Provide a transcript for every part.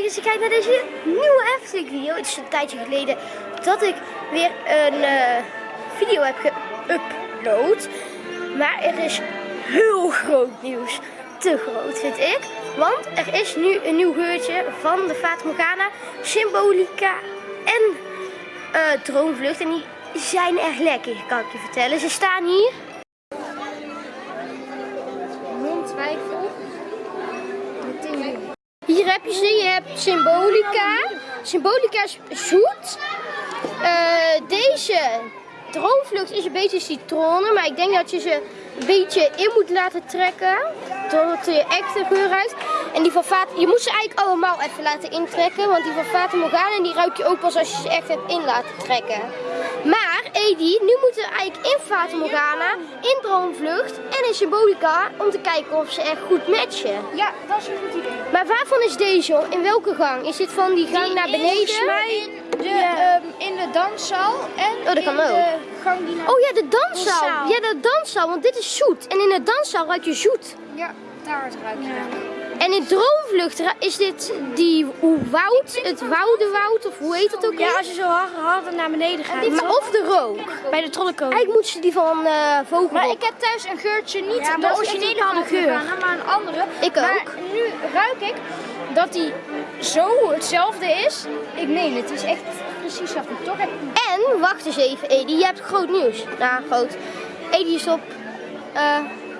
leuk dat je kijkt naar deze nieuwe Efteling video. Het is een tijdje geleden dat ik weer een eh, video heb geüpload. Maar er is heel groot nieuws. Te groot vind ik. Want er is nu een nieuw geurtje van de Fata Morgana, Symbolica en uh, Droomvlucht. En die zijn echt lekker, kan ik je vertellen. Ze staan hier. Hier heb je. Je hebt Symbolica. Symbolica is zoet. Uh, deze droomvlucht is een beetje citronen, maar ik denk dat je ze een beetje in moet laten trekken. Tot je echte geur uit. En die van Fata, je moet ze eigenlijk allemaal even laten intrekken, want die van Fata Morgana die ruik je ook pas als je ze echt hebt in laten trekken. Maar Edi, nu moeten we eigenlijk in Fata Morgana, in Droomvlucht en in Symbolica om te kijken of ze echt goed matchen. Ja, dat is een goed idee. Maar waarvan is deze? In welke gang? Is dit van die gang die naar beneden? Mij de, ja. um, in de danszaal en oh, dat kan in ook. de gang die naar Oh ja, de danszaal. Ja, de danszaal, want dit is zoet. En in de danszaal ruik je zoet. Ja, daar ruik je. Ja. En in Droomvlucht is dit die woud, het woudenwoud, of hoe heet het ook? Ja, als je zo hard, naar beneden gaat. Maar of de rook. Bij de trollenkool. Eigenlijk moeten ze die van uh, vogel. Maar ik heb thuis een geurtje, niet ja, de originele van de geur, maar een andere. Ik maar ook. nu ruik ik dat die zo hetzelfde is. Ik meen het, is echt precies hetzelfde. Toch heb... En, wacht eens even Edi, je hebt groot nieuws. Nou, groot. Edi is op... Uh,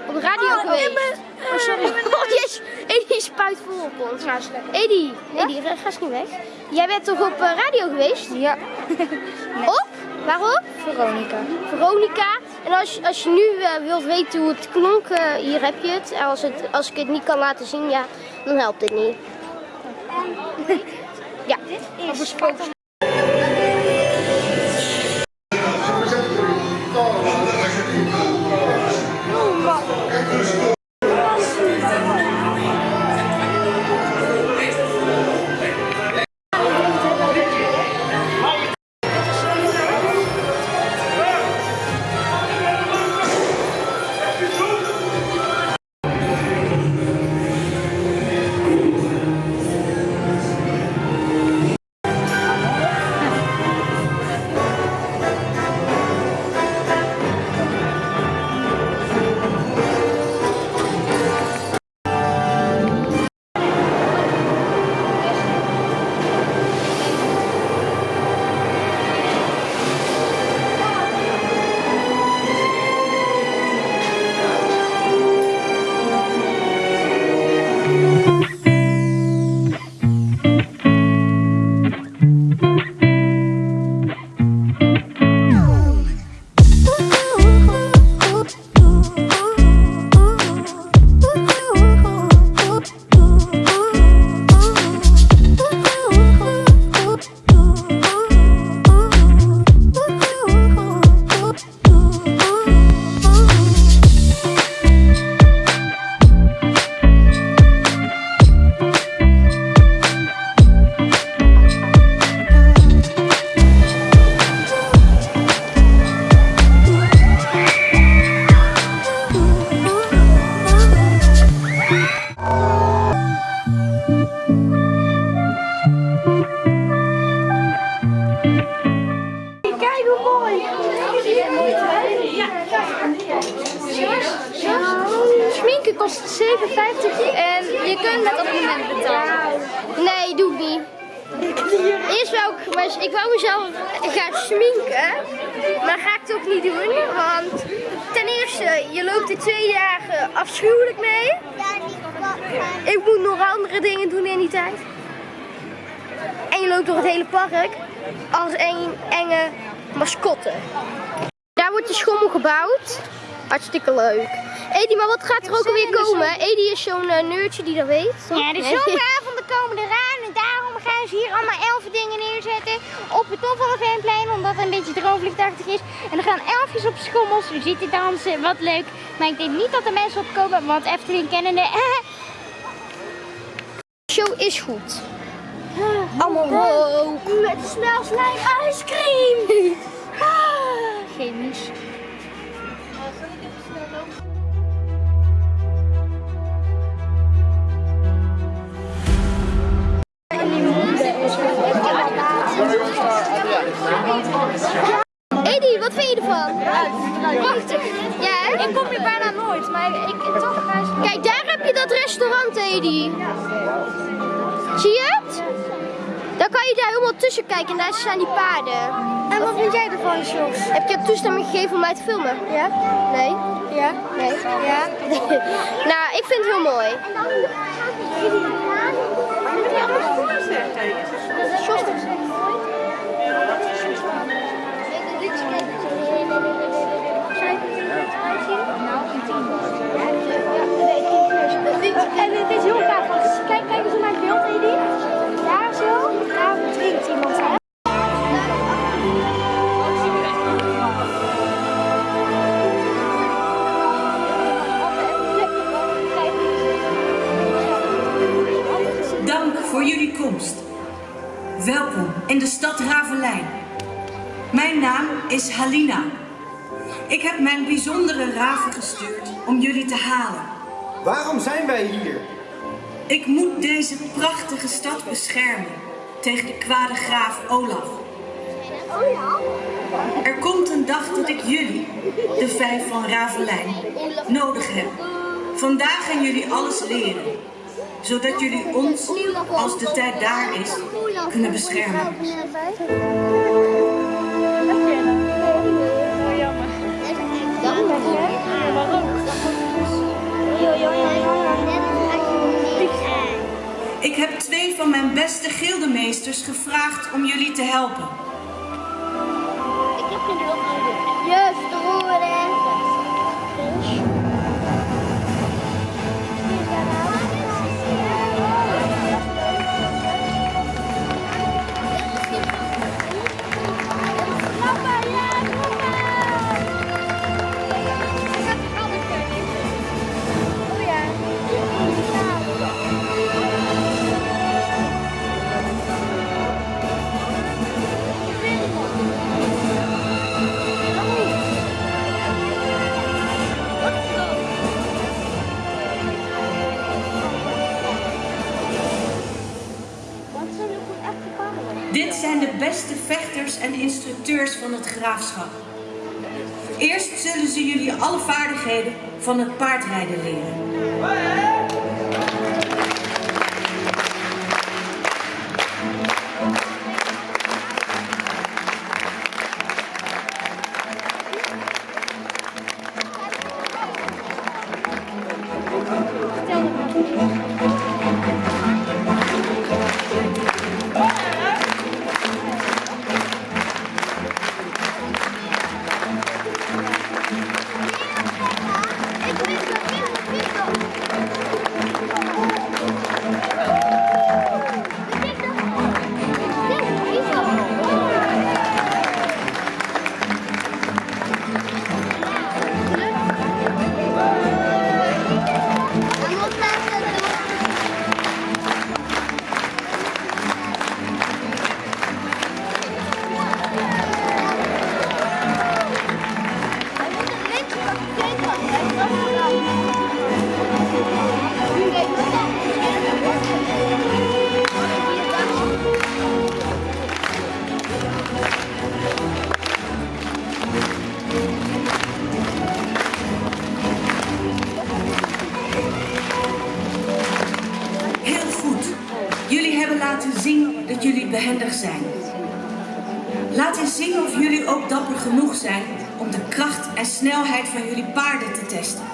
op de radio oh, geweest. Oh, sorry. Oh, yes. Edi spuit vol op ons. Edi, ja? Edi, ga eens niet weg. Jij bent toch op uh, radio geweest? Ja. op? Waarop? Veronica. Veronica. En als, als je nu uh, wilt weten hoe het klonk, uh, hier heb je het. En als, het. als ik het niet kan laten zien, ja, dan helpt het niet. ja. Dit is Maar ik wou mezelf gaan schminken, maar ga ik het ook niet doen, want ten eerste, je loopt er twee dagen afschuwelijk mee. Ik moet nog andere dingen doen in die tijd. En je loopt door het hele park als een enge mascotte. Daar wordt de schommel gebouwd. Hartstikke leuk. Edi, maar wat gaat er ook alweer komen? Edi is zo'n uh, neurtje die dat weet. Ja, de zomeravonden komen eraan en daarom gaan ze hier allemaal elf dingen neerzetten op het top van het Veenplein, omdat het een beetje droomvliegtachtig is. En er gaan elfjes op schommels zitten dansen, wat leuk. Maar ik denk niet dat er mensen opkomen, want Efteling kennende... De show is goed. Allemaal rook. Met slime ice cream. Chemisch. Ervan? Prachtig. Ja, hè? Ik kom hier bijna nooit, maar ik, ik toch ga eens... Kijk, daar heb je dat restaurant, Edi. Zie je het? Dan kan je daar helemaal tussen kijken en daar staan die paarden. En wat vind jij ervan, Jos? Heb je toestemming gegeven om mij te filmen? Ja? Nee? Ja? Nee? Ja? nou, ik vind het heel mooi. En is Halina. Ik heb mijn bijzondere raven gestuurd om jullie te halen. Waarom zijn wij hier? Ik moet deze prachtige stad beschermen tegen de kwade graaf Olaf. Er komt een dag dat ik jullie, de vijf van Ravelijn, nodig heb. Vandaag gaan jullie alles leren, zodat jullie ons, als de tijd daar is, kunnen beschermen. Ik heb twee van mijn beste gildemeesters gevraagd om jullie te helpen. Juist, het graafschap. Eerst zullen ze jullie alle vaardigheden van het paardrijden leren. Zien of jullie ook dapper genoeg zijn om de kracht en snelheid van jullie paarden te testen.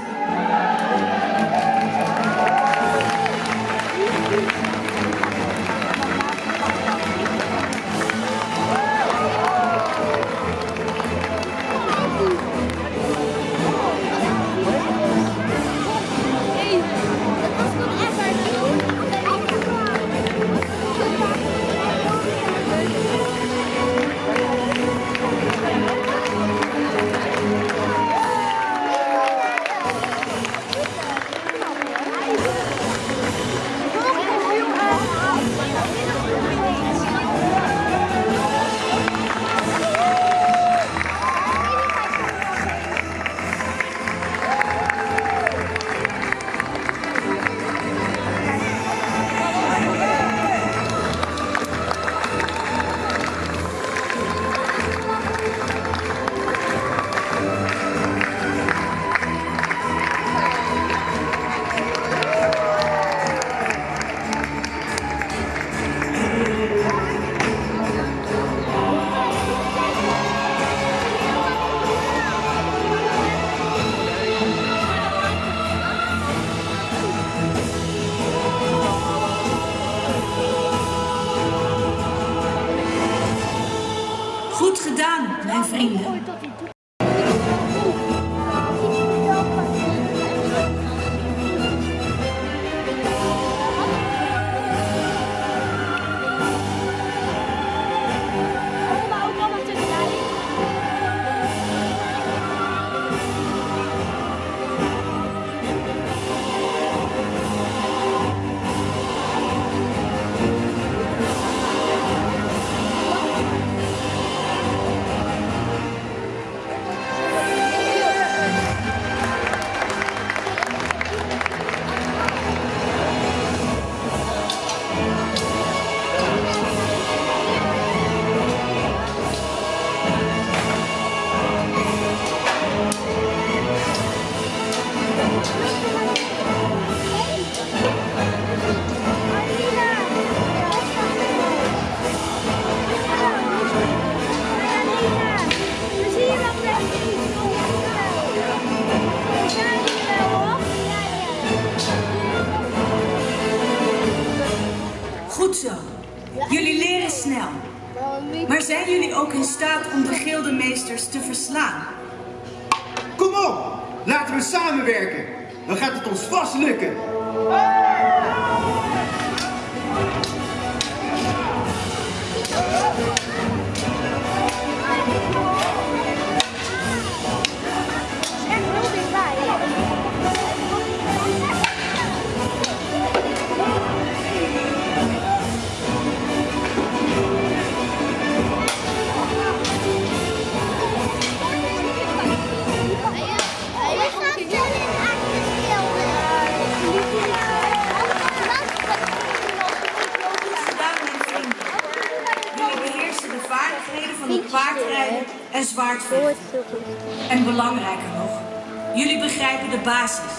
De basis.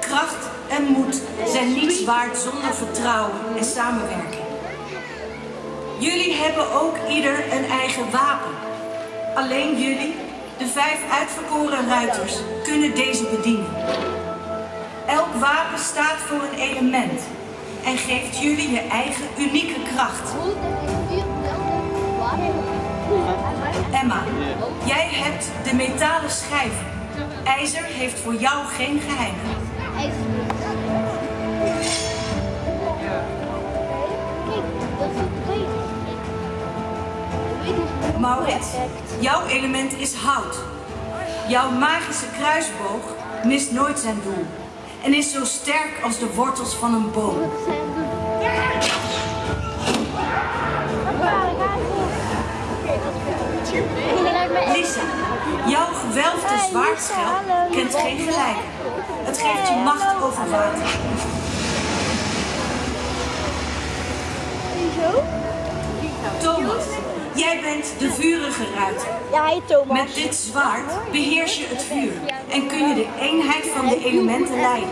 Kracht en moed zijn niets waard zonder vertrouwen en samenwerking. Jullie hebben ook ieder een eigen wapen. Alleen jullie, de vijf uitverkoren ruiters, kunnen deze bedienen. Elk wapen staat voor een element en geeft jullie je eigen unieke kracht. Emma, jij hebt de metalen schijven. IJzer heeft voor jou geen geheimen. Maurits, jouw element is hout. Jouw magische kruisboog mist nooit zijn doel en is zo sterk als de wortels van een boom. Lisa, jouw gewelfde zwaardschel kent geen gelijk. Het geeft je macht over water. Thomas, jij bent de vurige ruiter. Ja, hij Thomas. Met dit zwaard beheers je het vuur en kun je de eenheid van de elementen leiden.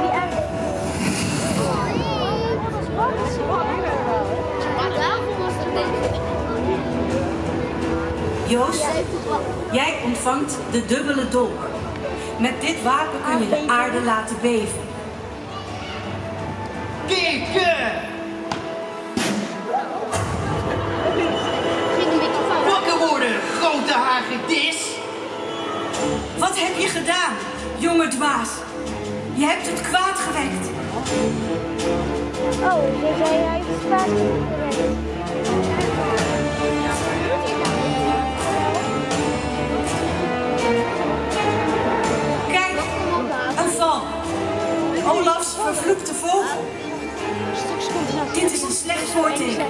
Die aan. Joost, jij ontvangt de dubbele dolk. Met dit wapen kun je de aarde laten beven. Kikken! Wakker worden, grote hagedis! Wat heb je gedaan, jonge dwaas? Je hebt het kwaad gewekt. Oh, hij heeft het vaak gewerkt. Olafs vervloekte vogel. Dit is een slecht voorteken.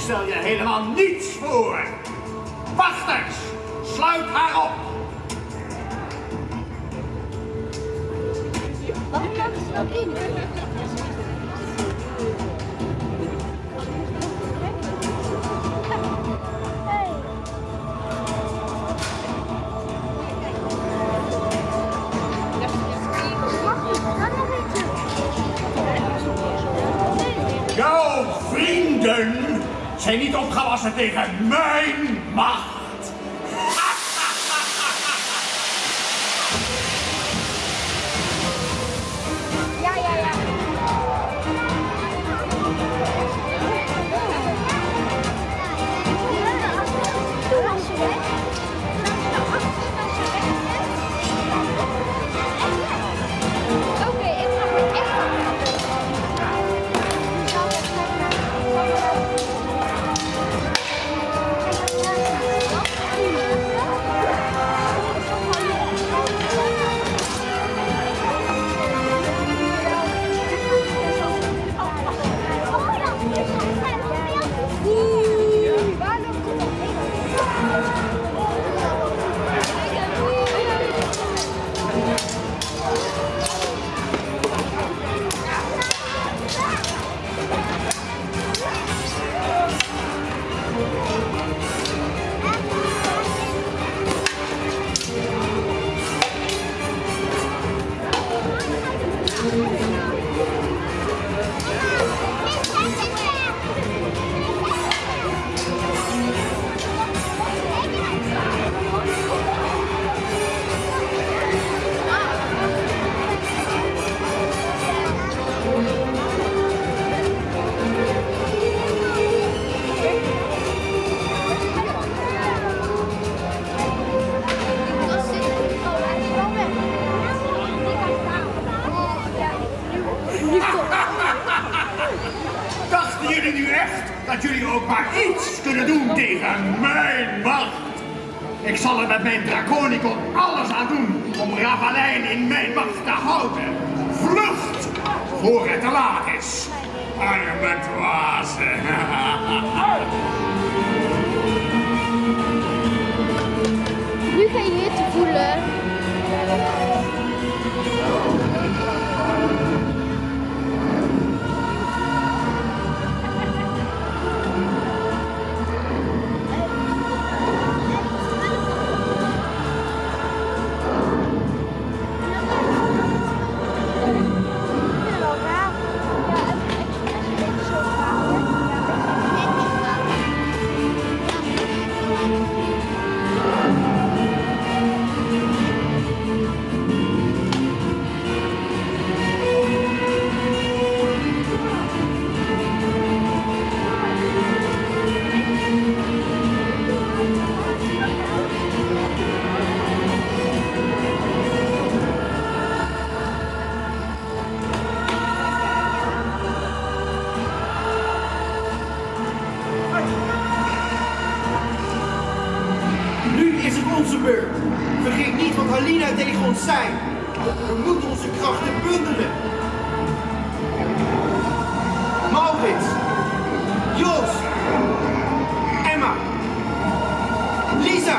Stel je helemaal niets voor. Wachters, sluit haar op. zijn niet opgewassen tegen mijn dat jullie ook maar iets kunnen doen tegen mijn macht? Ik zal er met mijn Draconicon alles aan doen om Ravalijn in mijn macht te houden. Vlucht voor het te laat is. Arme dwazen. Nu ga je hitte voelen. Lisa.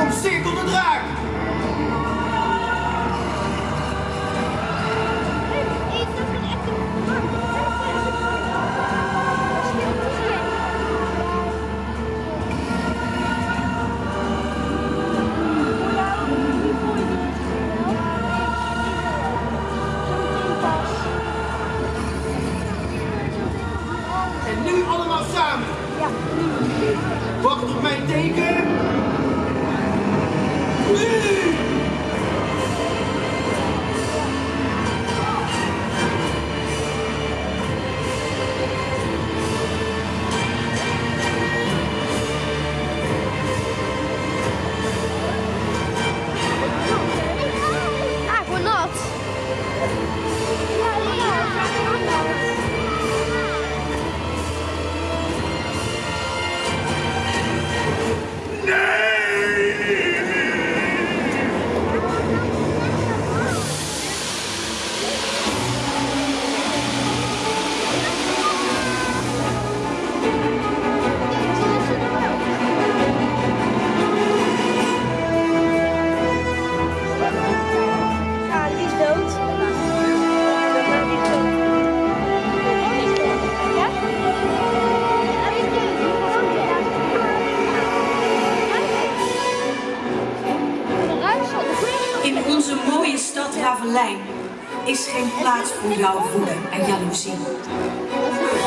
Omcirkel de draak. Stad Ravelijn is geen plaats voor jouw woede en jaloezie.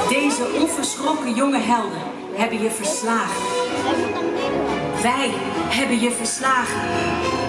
Deze onverschrokken jonge helden hebben je verslagen. Wij hebben je verslagen.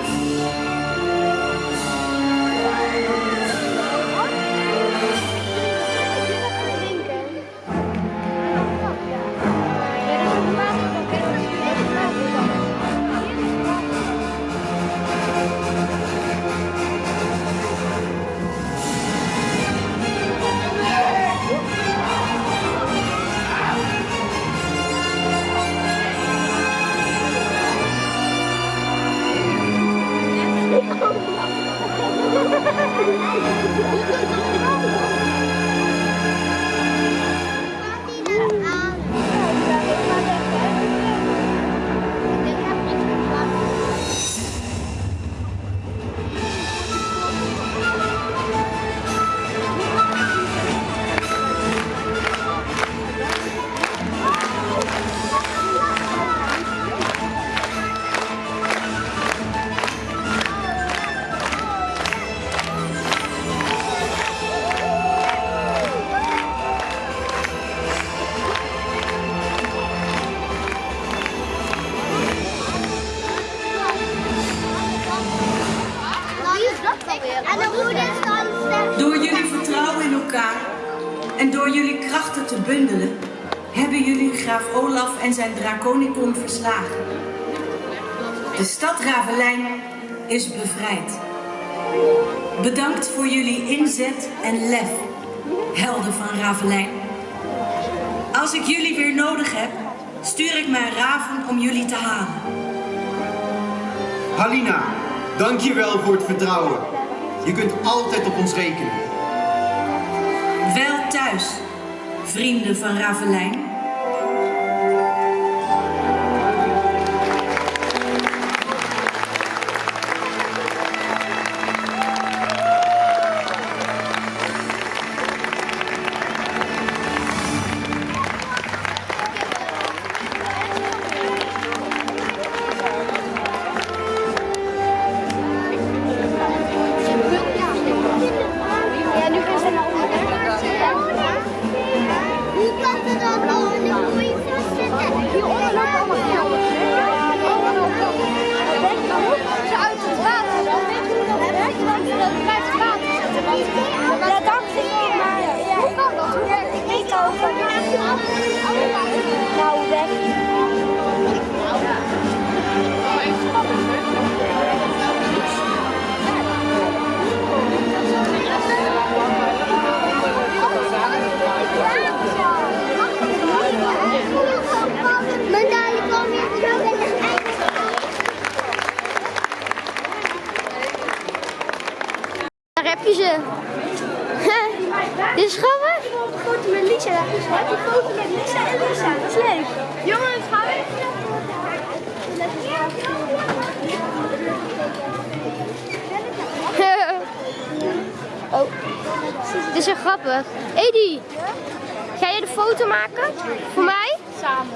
Bundelen, hebben jullie graaf Olaf en zijn Draconicon verslagen. De stad Ravelijn is bevrijd. Bedankt voor jullie inzet en lef, helden van Ravelijn. Als ik jullie weer nodig heb, stuur ik mijn raven om jullie te halen. Halina, dankjewel voor het vertrouwen. Je kunt altijd op ons rekenen. Wel thuis, vrienden van Ravelijn. Heb je ze. Dit is grappig. foto met Lisa. Heb je foto met Lisa en Lisa? Dat is leuk. Jongens, gaan we oh. Dit is zo grappig. Edi, ga jij de foto maken? Voor mij? Samen.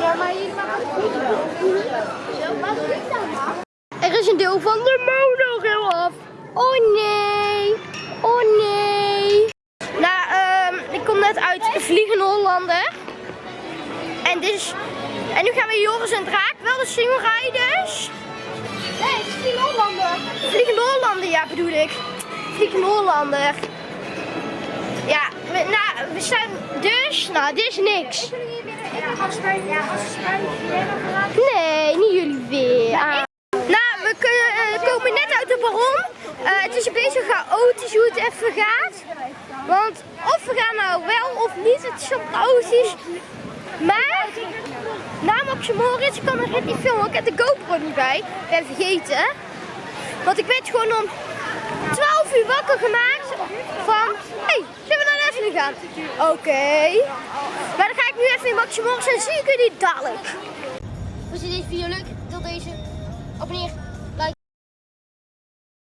Ja, maar hier mag Wat is dat Er van de monorail af. Oh nee. Oh nee. Nou, ehm, ik kom net uit Vliegende Hollander. En dus... En nu gaan we Joris en Draak wel de single rijden dus. Nee, het is Hollander. Vliegende Hollander, ja bedoel ik. Vliegende Hollander. Ja, we, nou, we zijn dus... Nou, dit is niks. Kunnen jullie weer in als wij, ja, als wij? Nee, niet jullie weer. Ah. Nou, we kunnen, eh, komen baron. Eh, het is een beetje chaotisch hoe het even gaat. Want of we gaan nou wel of niet, het is chaotisch. Maar, na Max Moritz, kan net niet filmen, ik heb de GoPro niet bij. Ik ben vergeten. Want ik werd gewoon om 12 uur wakker gemaakt van, hé, hey, zullen we naar Leslie gaan? Oké. Maar dan ga ik nu even in Max Moritz en zie ik jullie dadelijk. Vond je deze video